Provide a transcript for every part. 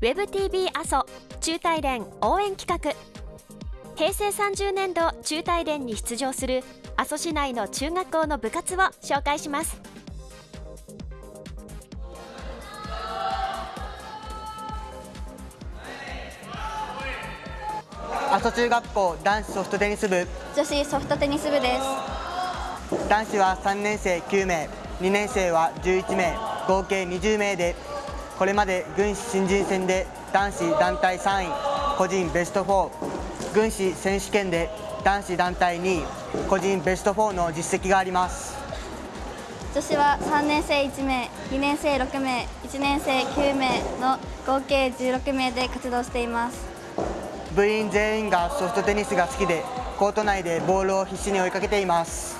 WebTV 阿蘇中大連応援企画。平成30年度中大連に出場する阿蘇市内の中学校の部活を紹介します。阿蘇中学校男子ソフトテニス部。女子ソフトテニス部です。男子は3年生9名2年生は11名合計20名でこれまで軍師新人戦で男子団体3位個人ベスト4軍師選手権で男子団体2位個人ベスト4の実績があります。女子は3年生1名2年生6名1年生9名の合計16名で活動しています。部員全員がソフトテニスが好きでコート内でボールを必死に追いかけています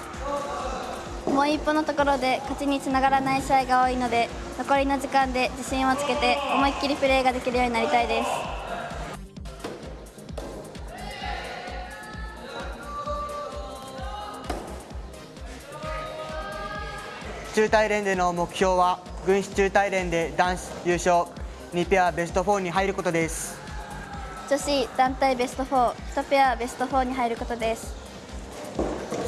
もう一歩のところで勝ちにつながらない試合が多いので残りの時間で自信をつけて思いっきりプレーができるようになりたいです。中大連での目標は軍師中大連で男子優勝2ペアベスト4に入ることです。女子団体ベスト41ペアベスト4に入ることです。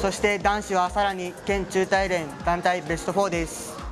そして男子はさらに県中大連団体ベスト4です。